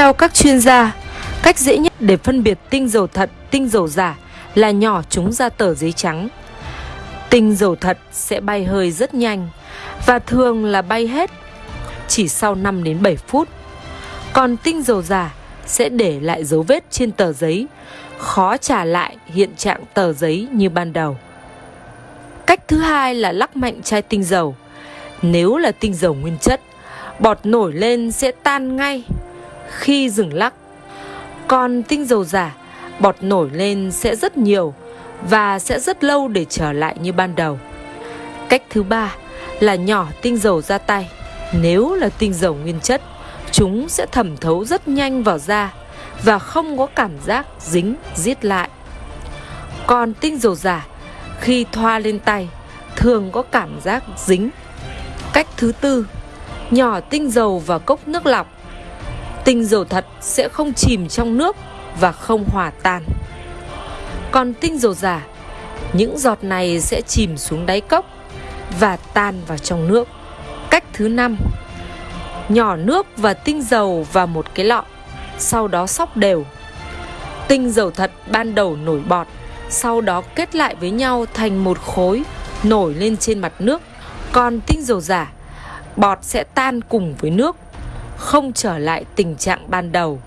Theo các chuyên gia, cách dễ nhất để phân biệt tinh dầu thật, tinh dầu giả là nhỏ chúng ra tờ giấy trắng. Tinh dầu thật sẽ bay hơi rất nhanh và thường là bay hết chỉ sau 5 đến 7 phút. Còn tinh dầu giả sẽ để lại dấu vết trên tờ giấy, khó trả lại hiện trạng tờ giấy như ban đầu. Cách thứ hai là lắc mạnh chai tinh dầu. Nếu là tinh dầu nguyên chất, bọt nổi lên sẽ tan ngay khi dừng lắc. Còn tinh dầu giả, bọt nổi lên sẽ rất nhiều và sẽ rất lâu để trở lại như ban đầu. Cách thứ ba là nhỏ tinh dầu ra tay. Nếu là tinh dầu nguyên chất, chúng sẽ thẩm thấu rất nhanh vào da và không có cảm giác dính, giết lại. Còn tinh dầu giả, khi thoa lên tay, thường có cảm giác dính. Cách thứ tư, nhỏ tinh dầu vào cốc nước lọc. Tinh dầu thật sẽ không chìm trong nước và không hòa tan. Còn tinh dầu giả, những giọt này sẽ chìm xuống đáy cốc và tan vào trong nước. Cách thứ năm, nhỏ nước và tinh dầu vào một cái lọ, sau đó xóc đều. Tinh dầu thật ban đầu nổi bọt, sau đó kết lại với nhau thành một khối nổi lên trên mặt nước. Còn tinh dầu giả, bọt sẽ tan cùng với nước, không trở lại tình trạng ban đầu.